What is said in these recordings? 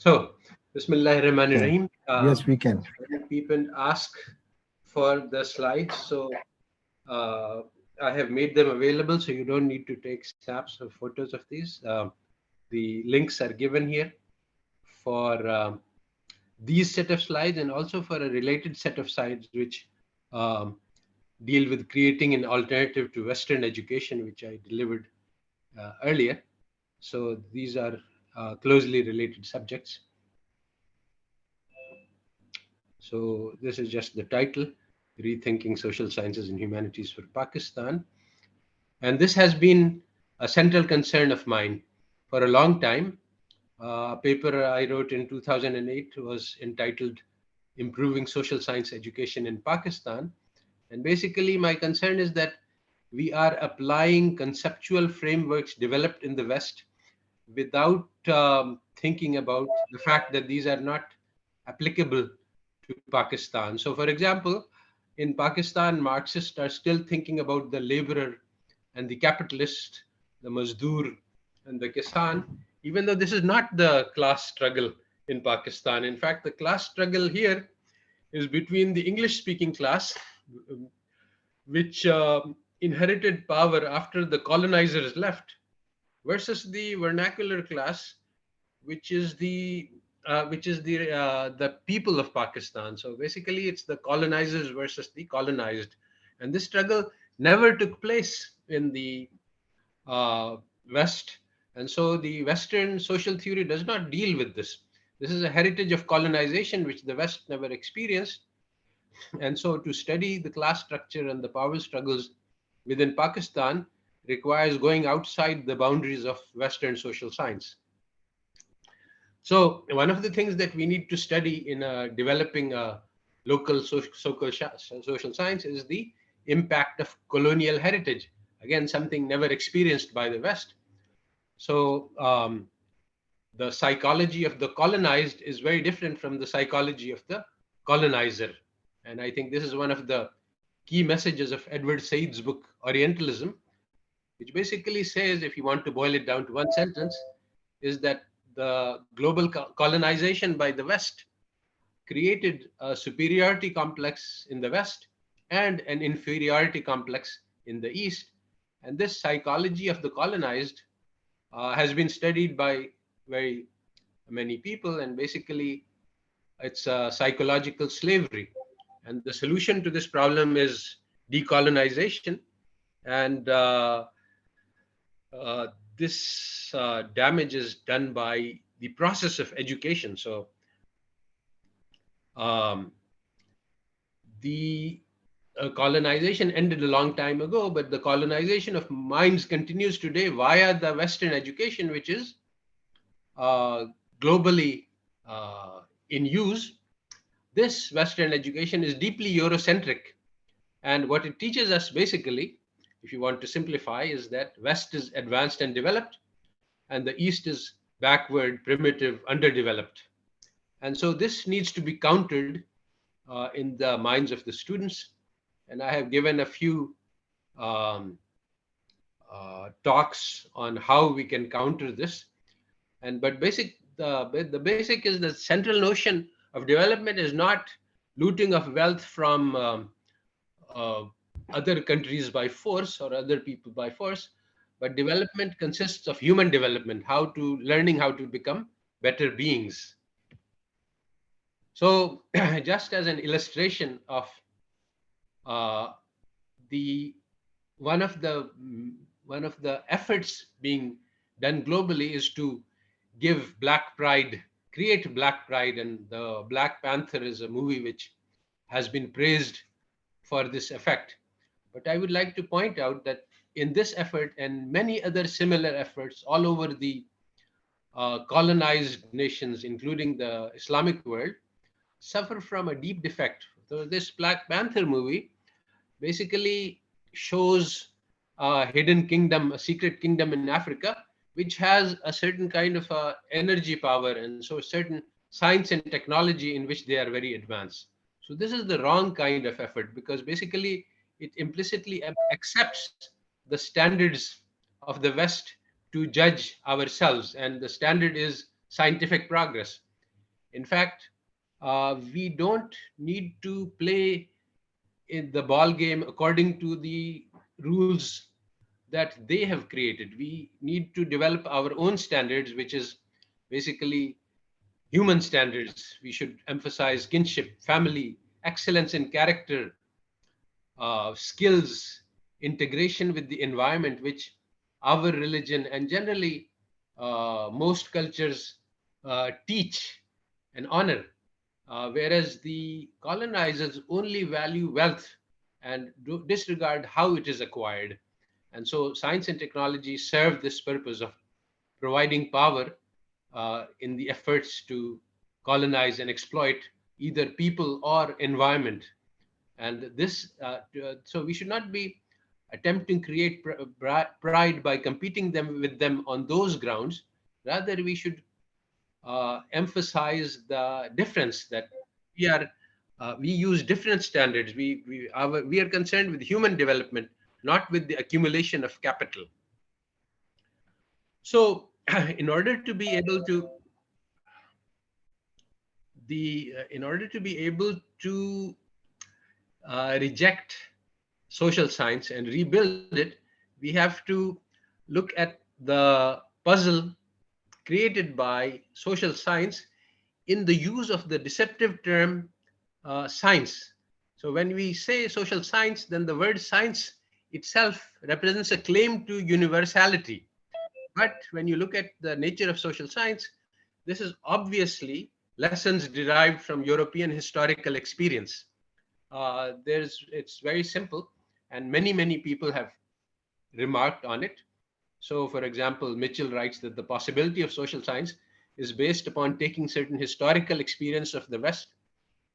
So, Bismillahirrahmanirrahim. Uh, yes, we can. People ask for the slides, so uh, I have made them available, so you don't need to take snaps or photos of these. Uh, the links are given here for um, these set of slides and also for a related set of slides which um, deal with creating an alternative to Western education, which I delivered uh, earlier. So these are uh, closely related subjects. So this is just the title, Rethinking Social Sciences and Humanities for Pakistan. And this has been a central concern of mine for a long time. Uh, a paper I wrote in 2008 was entitled Improving Social Science Education in Pakistan. And basically my concern is that we are applying conceptual frameworks developed in the West without um, thinking about the fact that these are not applicable to Pakistan. So for example, in Pakistan, Marxists are still thinking about the laborer and the capitalist, the Mazdoor and the Kisan, even though this is not the class struggle in Pakistan. In fact, the class struggle here is between the English speaking class, which uh, inherited power after the colonizers left, versus the vernacular class, which is the uh, which is the uh, the people of Pakistan. So basically, it's the colonizers versus the colonized, and this struggle never took place in the uh, West, and so the Western social theory does not deal with this. This is a heritage of colonization which the West never experienced, and so to study the class structure and the power struggles within Pakistan requires going outside the boundaries of Western social science. So one of the things that we need to study in uh, developing a local social, social science is the impact of colonial heritage. Again, something never experienced by the West. So um, the psychology of the colonized is very different from the psychology of the colonizer. And I think this is one of the key messages of Edward Said's book, Orientalism, which basically says, if you want to boil it down to one sentence, is that the global colonization by the West created a superiority complex in the West and an inferiority complex in the East. And this psychology of the colonized uh, has been studied by very many people. And basically, it's a psychological slavery. And the solution to this problem is decolonization. And uh, uh, this uh, damage is done by the process of education. So um, the uh, colonization ended a long time ago, but the colonization of minds continues today via the Western education, which is uh, globally uh, in use. This Western education is deeply Eurocentric. And what it teaches us basically if you want to simplify, is that West is advanced and developed, and the East is backward, primitive, underdeveloped. And so this needs to be countered uh, in the minds of the students. And I have given a few um, uh, talks on how we can counter this. And but basic the the basic is the central notion of development is not looting of wealth from um, uh, other countries by force or other people by force, but development consists of human development, how to learning how to become better beings. So just as an illustration of uh, the one of the one of the efforts being done globally is to give black pride create black pride and the black panther is a movie which has been praised for this effect but I would like to point out that in this effort and many other similar efforts all over the uh, colonized nations, including the Islamic world, suffer from a deep defect. So this Black Panther movie basically shows a hidden kingdom, a secret kingdom in Africa, which has a certain kind of uh, energy power and so certain science and technology in which they are very advanced. So this is the wrong kind of effort because basically it implicitly accepts the standards of the West to judge ourselves. And the standard is scientific progress. In fact, uh, we don't need to play in the ball game according to the rules that they have created. We need to develop our own standards, which is basically human standards. We should emphasize kinship, family, excellence in character, uh, skills, integration with the environment, which our religion and generally uh, most cultures uh, teach and honor. Uh, whereas the colonizers only value wealth and disregard how it is acquired. And so science and technology serve this purpose of providing power uh, in the efforts to colonize and exploit either people or environment. And this, uh, uh so we should not be attempting to create pride by competing them with them on those grounds. Rather, we should uh, emphasize the difference that we are uh, we use different standards. We we our, we are concerned with human development, not with the accumulation of capital. So, in order to be able to the uh, in order to be able to uh, reject social science and rebuild it, we have to look at the puzzle created by social science in the use of the deceptive term uh, science. So when we say social science, then the word science itself represents a claim to universality. But when you look at the nature of social science, this is obviously lessons derived from European historical experience. Uh, there's, it's very simple and many, many people have remarked on it. So for example, Mitchell writes that the possibility of social science is based upon taking certain historical experience of the West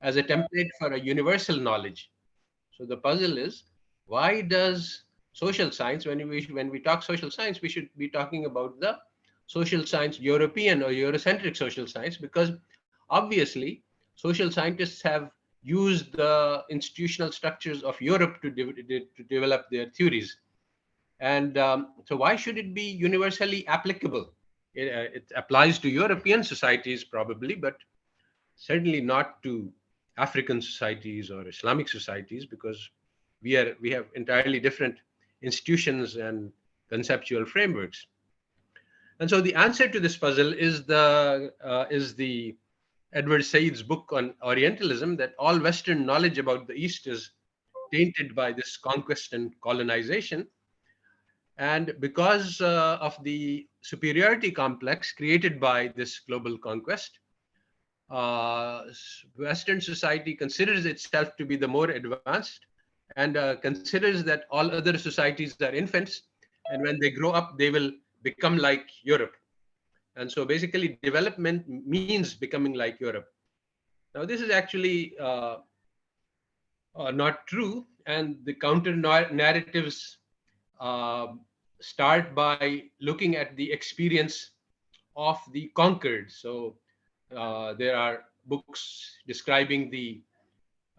as a template for a universal knowledge. So the puzzle is, why does social science, when we, when we talk social science, we should be talking about the social science, European or Eurocentric social science, because obviously social scientists have use the institutional structures of Europe to, de to develop their theories. And um, so why should it be universally applicable? It, uh, it, applies to European societies probably, but certainly not to African societies or Islamic societies because we are we have entirely different institutions and conceptual frameworks. And so the answer to this puzzle is the uh, is the Edward Said's book on Orientalism that all Western knowledge about the East is tainted by this conquest and colonization. And because uh, of the superiority complex created by this global conquest, uh, Western society considers itself to be the more advanced and uh, considers that all other societies are infants. And when they grow up, they will become like Europe. And so basically development means becoming like Europe. Now this is actually uh, uh, not true. And the counter narratives uh, start by looking at the experience of the conquered. So uh, there are books describing the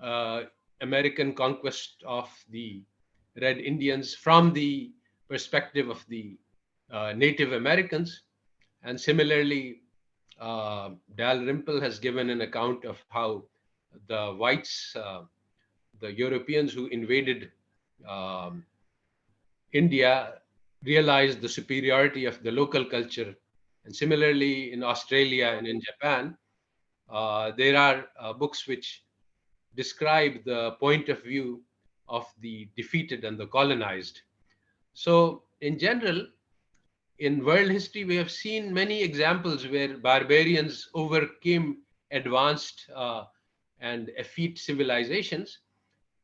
uh, American conquest of the Red Indians from the perspective of the uh, Native Americans. And similarly, uh, Dalrymple has given an account of how the whites, uh, the Europeans who invaded um, India, realized the superiority of the local culture. And similarly, in Australia and in Japan, uh, there are uh, books which describe the point of view of the defeated and the colonized. So, in general, in world history, we have seen many examples where barbarians overcame advanced uh, and effete civilizations.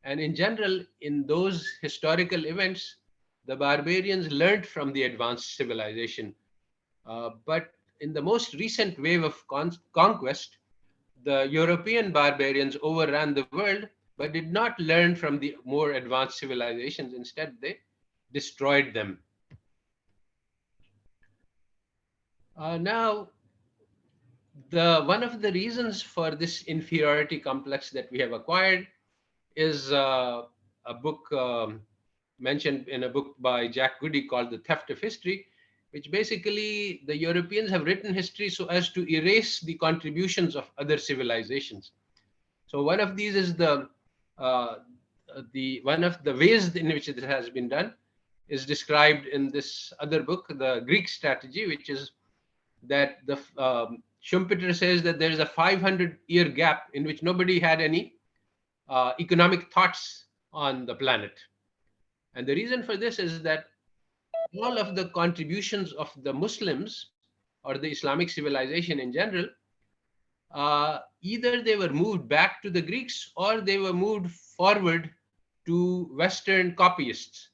And in general, in those historical events, the barbarians learned from the advanced civilization. Uh, but in the most recent wave of con conquest, the European barbarians overran the world, but did not learn from the more advanced civilizations. Instead, they destroyed them. Uh, now, the one of the reasons for this inferiority complex that we have acquired is uh, a book um, mentioned in a book by Jack Goody called The Theft of History, which basically the Europeans have written history so as to erase the contributions of other civilizations. So one of these is the uh, the one of the ways in which it has been done is described in this other book, the Greek strategy, which is that the um, Schumpeter says that there is a 500 year gap in which nobody had any uh, economic thoughts on the planet. And the reason for this is that all of the contributions of the Muslims or the Islamic civilization in general, uh, either they were moved back to the Greeks or they were moved forward to Western copyists.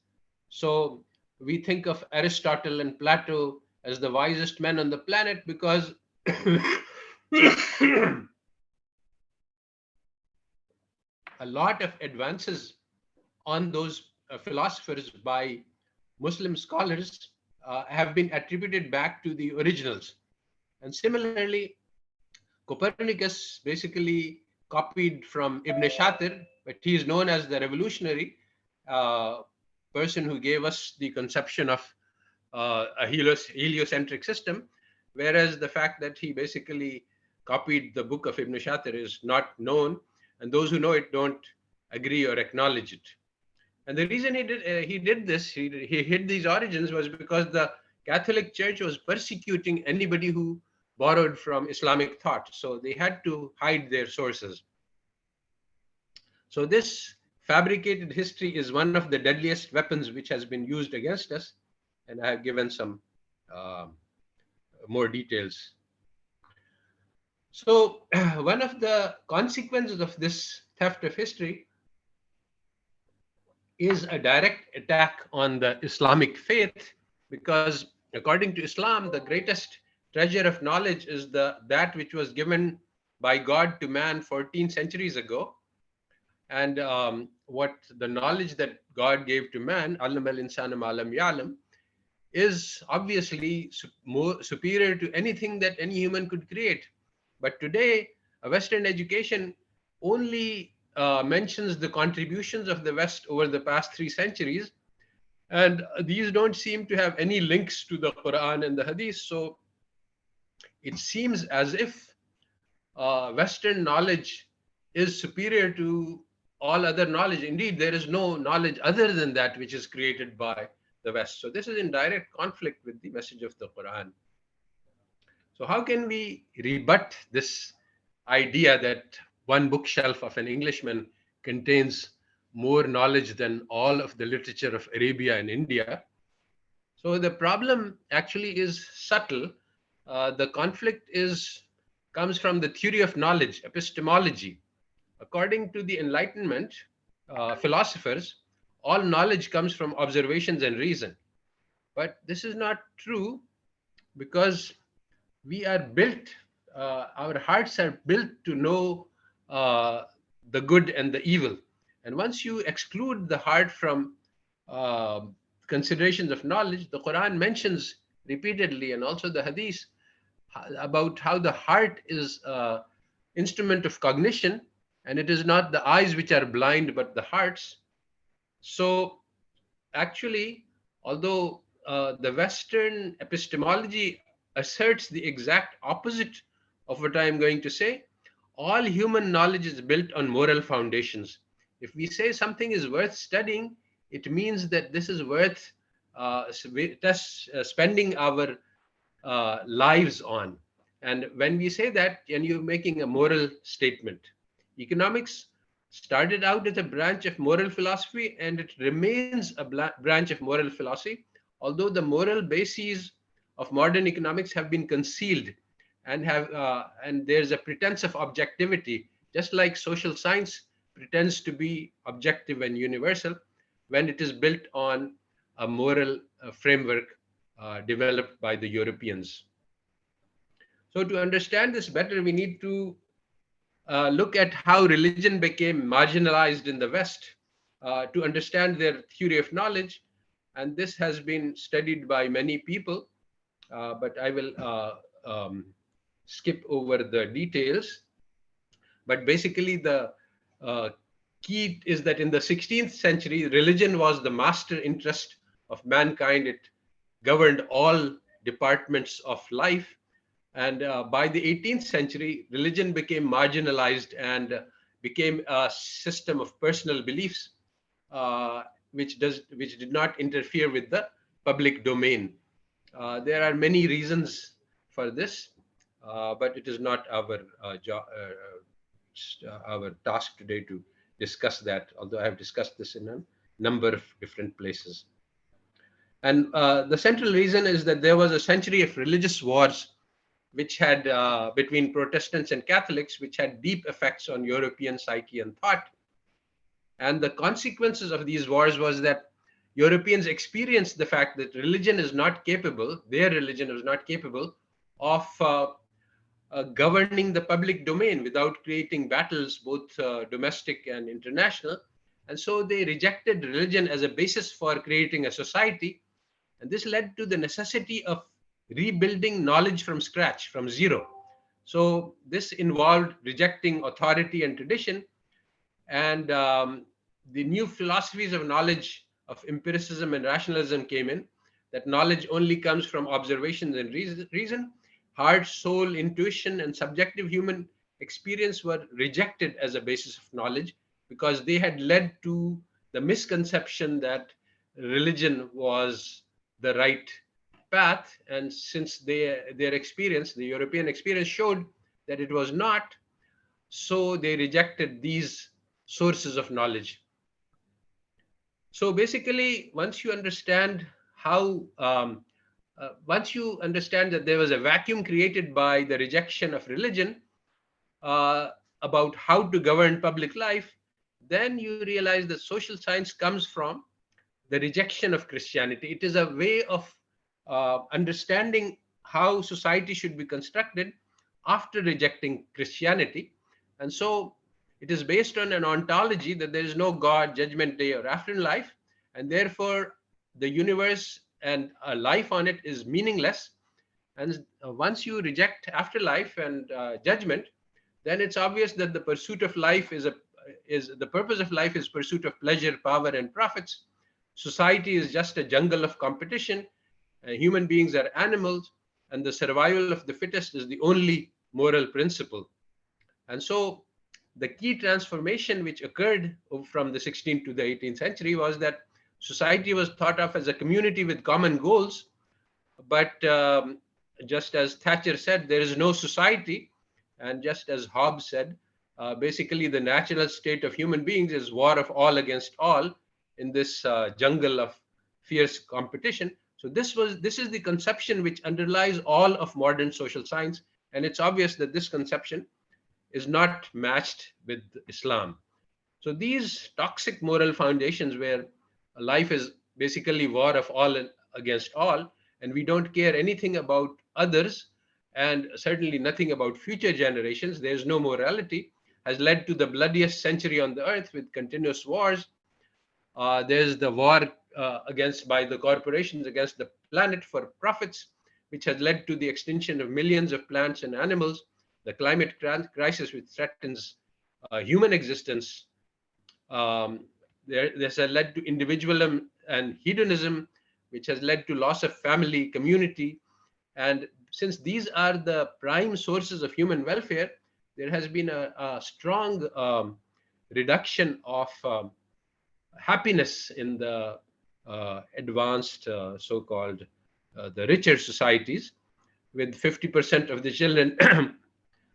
So we think of Aristotle and Plato as the wisest men on the planet because a lot of advances on those uh, philosophers by Muslim scholars uh, have been attributed back to the originals. And similarly, Copernicus basically copied from Ibn Shatir, but he is known as the revolutionary uh, person who gave us the conception of uh, a heliocentric system, whereas the fact that he basically copied the book of Ibn Shatir is not known, and those who know it don't agree or acknowledge it. And the reason he did uh, he did this, he, he hid these origins was because the Catholic Church was persecuting anybody who borrowed from Islamic thought. So they had to hide their sources. So this fabricated history is one of the deadliest weapons which has been used against us. And I have given some uh, more details. So one of the consequences of this theft of history is a direct attack on the Islamic faith because according to Islam, the greatest treasure of knowledge is the that which was given by God to man 14 centuries ago. And um, what the knowledge that God gave to man, alam al insanam alam yalam, is obviously more superior to anything that any human could create. But today, Western education only uh, mentions the contributions of the West over the past three centuries. And these don't seem to have any links to the Quran and the Hadith. So it seems as if uh, Western knowledge is superior to all other knowledge. Indeed, there is no knowledge other than that which is created by the West. So this is in direct conflict with the message of the Quran. So how can we rebut this idea that one bookshelf of an Englishman contains more knowledge than all of the literature of Arabia and India. So the problem actually is subtle. Uh, the conflict is comes from the theory of knowledge, epistemology. According to the Enlightenment uh, philosophers, all knowledge comes from observations and reason. But this is not true because we are built, uh, our hearts are built to know uh, the good and the evil. And once you exclude the heart from uh, considerations of knowledge, the Quran mentions repeatedly and also the Hadith about how the heart is instrument of cognition and it is not the eyes which are blind but the hearts. So actually, although uh, the Western epistemology asserts the exact opposite of what I am going to say, all human knowledge is built on moral foundations. If we say something is worth studying, it means that this is worth uh, uh, spending our uh, lives on. And when we say that, and you're making a moral statement. Economics started out as a branch of moral philosophy, and it remains a branch of moral philosophy, although the moral bases of modern economics have been concealed and have uh, and there's a pretense of objectivity just like social science pretends to be objective and universal when it is built on a moral uh, framework uh, developed by the Europeans. So to understand this better, we need to uh, look at how religion became marginalized in the West uh, to understand their theory of knowledge. And this has been studied by many people, uh, but I will um, skip over the details. But basically, the uh, key is that in the 16th century, religion was the master interest of mankind. It governed all departments of life. And uh, by the 18th century, religion became marginalized and uh, became a system of personal beliefs, uh, which does which did not interfere with the public domain. Uh, there are many reasons for this, uh, but it is not our job, our task today to discuss that. Although I have discussed this in a number of different places. And uh, the central reason is that there was a century of religious wars which had uh, between Protestants and Catholics, which had deep effects on European psyche and thought. And the consequences of these wars was that Europeans experienced the fact that religion is not capable, their religion was not capable of uh, uh, governing the public domain without creating battles, both uh, domestic and international. And so they rejected religion as a basis for creating a society and this led to the necessity of rebuilding knowledge from scratch, from zero. So this involved rejecting authority and tradition. And um, the new philosophies of knowledge of empiricism and rationalism came in, that knowledge only comes from observations and reason. Heart, soul, intuition, and subjective human experience were rejected as a basis of knowledge because they had led to the misconception that religion was the right path. And since they, their experience, the European experience showed that it was not, so they rejected these sources of knowledge. So basically, once you understand how, um, uh, once you understand that there was a vacuum created by the rejection of religion uh, about how to govern public life, then you realize that social science comes from the rejection of Christianity. It is a way of uh, understanding how society should be constructed after rejecting Christianity. And so it is based on an ontology that there is no God, judgment day, or afterlife. And therefore, the universe and a life on it is meaningless. And uh, once you reject afterlife and uh, judgment, then it's obvious that the pursuit of life is a is the purpose of life is pursuit of pleasure, power, and profits society is just a jungle of competition. Uh, human beings are animals, and the survival of the fittest is the only moral principle. And so the key transformation which occurred from the 16th to the 18th century was that society was thought of as a community with common goals. But um, just as Thatcher said, there is no society. And just as Hobbes said, uh, basically the natural state of human beings is war of all against all in this uh, jungle of fierce competition. So this was this is the conception which underlies all of modern social science, and it's obvious that this conception is not matched with Islam. So these toxic moral foundations, where life is basically war of all against all, and we don't care anything about others, and certainly nothing about future generations. There's no morality, has led to the bloodiest century on the earth with continuous wars uh, there's the war uh, against by the corporations against the planet for profits, which has led to the extinction of millions of plants and animals, the climate crisis which threatens uh, human existence. Um, this has led to individualism and hedonism, which has led to loss of family, community. And since these are the prime sources of human welfare, there has been a, a strong um, reduction of um, happiness in the advanced uh, so-called uh, the richer societies with 50% of the children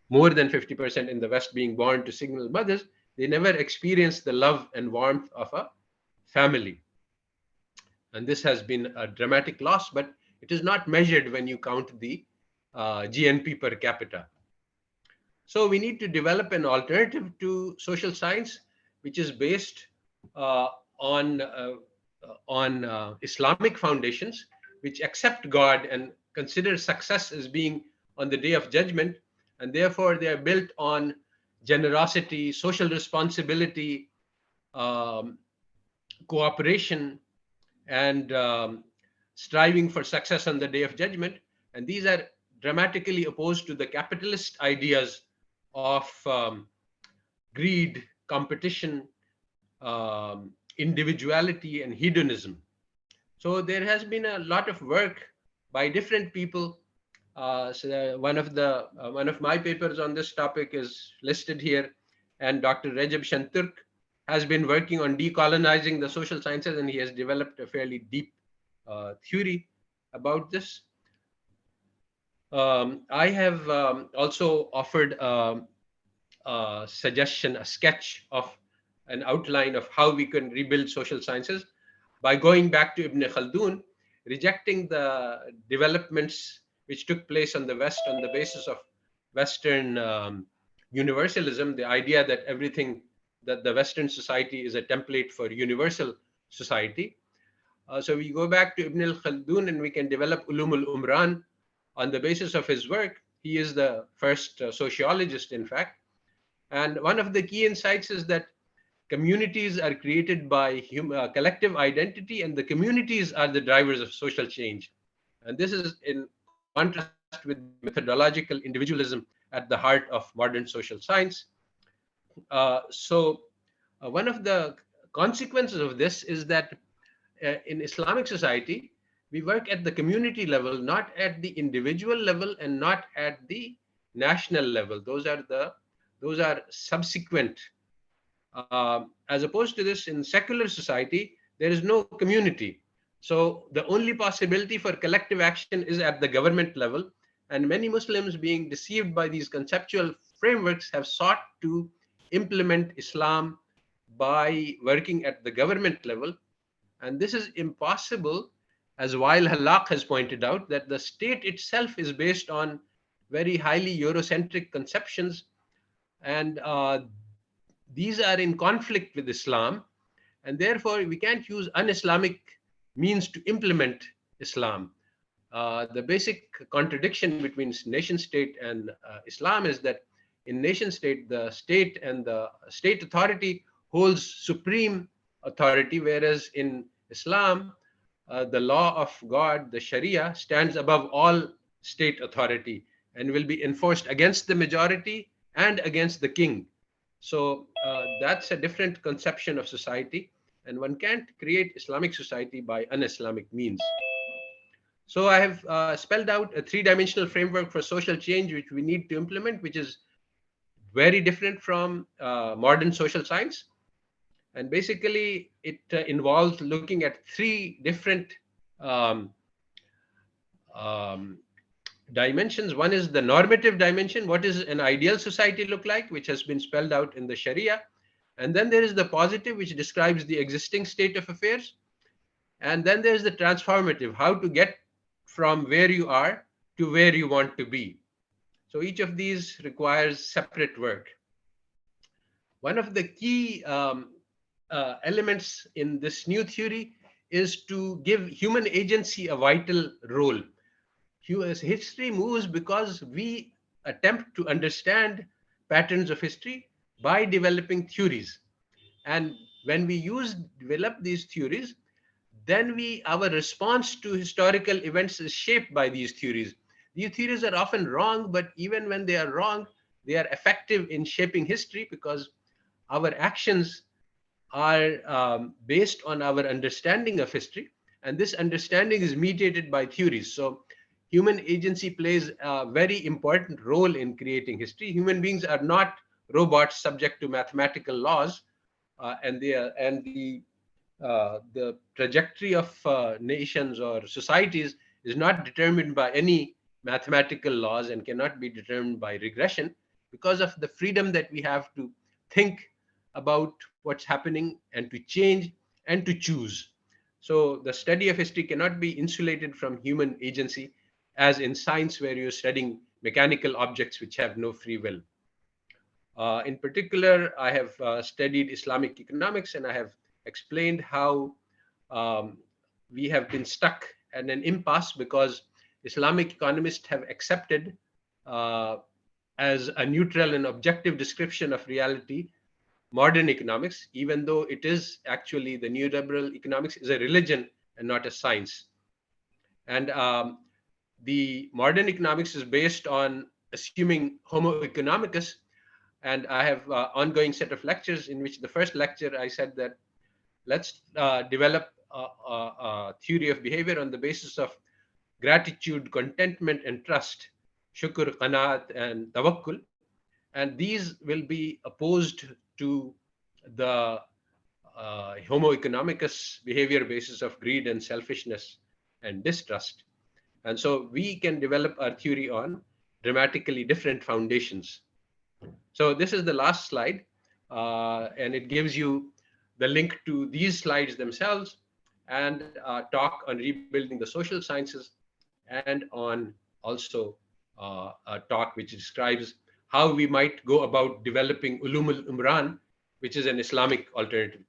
more than 50% in the west being born to single mothers they never experience the love and warmth of a family. And this has been a dramatic loss but it is not measured when you count the uh, gnp per capita. So we need to develop an alternative to social science which is based uh, on uh, on uh, Islamic foundations, which accept God and consider success as being on the day of judgment, and therefore they are built on generosity, social responsibility, um, cooperation, and um, striving for success on the day of judgment. And these are dramatically opposed to the capitalist ideas of um, greed, competition, um, individuality and hedonism. So there has been a lot of work by different people. Uh, so one of the uh, one of my papers on this topic is listed here, and Dr. Recep Şentürk has been working on decolonizing the social sciences, and he has developed a fairly deep uh, theory about this. Um, I have um, also offered um, a suggestion, a sketch of an outline of how we can rebuild social sciences by going back to Ibn Khaldun, rejecting the developments which took place on the West on the basis of Western um, universalism, the idea that everything that the Western society is a template for universal society. Uh, so we go back to Ibn al-Khaldun and we can develop Ulum al-Umran on the basis of his work. He is the first uh, sociologist, in fact. And one of the key insights is that communities are created by uh, collective identity and the communities are the drivers of social change. And this is in contrast with methodological individualism at the heart of modern social science. Uh, so uh, one of the consequences of this is that uh, in Islamic society, we work at the community level, not at the individual level and not at the national level. Those are the those are subsequent. Uh, as opposed to this, in secular society, there is no community. So the only possibility for collective action is at the government level. And many Muslims being deceived by these conceptual frameworks have sought to implement Islam by working at the government level. And this is impossible, as Wael Hallaq has pointed out, that the state itself is based on very highly Eurocentric conceptions. And uh, these are in conflict with Islam. And therefore, we can't use un-Islamic means to implement Islam. Uh, the basic contradiction between nation state and uh, Islam is that in nation state, the state and the state authority holds supreme authority, whereas in Islam, uh, the law of God, the Sharia, stands above all state authority and will be enforced against the majority and against the king. So uh, that's a different conception of society, and one can't create Islamic society by un-Islamic means. So I have uh, spelled out a three-dimensional framework for social change, which we need to implement, which is very different from uh, modern social science. And basically, it uh, involves looking at three different um, um, dimensions. One is the normative dimension. What is an ideal society look like, which has been spelled out in the Sharia. And then there is the positive, which describes the existing state of affairs. And then there's the transformative, how to get from where you are to where you want to be. So each of these requires separate work. One of the key um, uh, elements in this new theory is to give human agency a vital role. History moves because we attempt to understand patterns of history by developing theories. And when we use develop these theories, then we our response to historical events is shaped by these theories. These theories are often wrong, but even when they are wrong, they are effective in shaping history because our actions are um, based on our understanding of history. And this understanding is mediated by theories. So human agency plays a very important role in creating history. Human beings are not robots subject to mathematical laws. Uh, and, they are, and the, uh, the trajectory of uh, nations or societies is not determined by any mathematical laws and cannot be determined by regression because of the freedom that we have to think about what's happening and to change and to choose. So the study of history cannot be insulated from human agency as in science where you're studying mechanical objects which have no free will. Uh, in particular, I have uh, studied Islamic economics and I have explained how um, we have been stuck at an impasse because Islamic economists have accepted uh, as a neutral and objective description of reality modern economics, even though it is actually the neoliberal economics is a religion and not a science. And um, the modern economics is based on assuming homo economicus. And I have uh, ongoing set of lectures in which the first lecture I said that let's uh, develop a, a, a, theory of behavior on the basis of gratitude, contentment, and trust, shukr, qanaat, and tawakkul. And these will be opposed to the uh, homo economicus behavior basis of greed and selfishness and distrust. And so we can develop our theory on dramatically different foundations. So this is the last slide, uh, and it gives you the link to these slides themselves and uh, talk on rebuilding the social sciences and on also uh, a talk which describes how we might go about developing ulum al-umran, which is an Islamic alternative to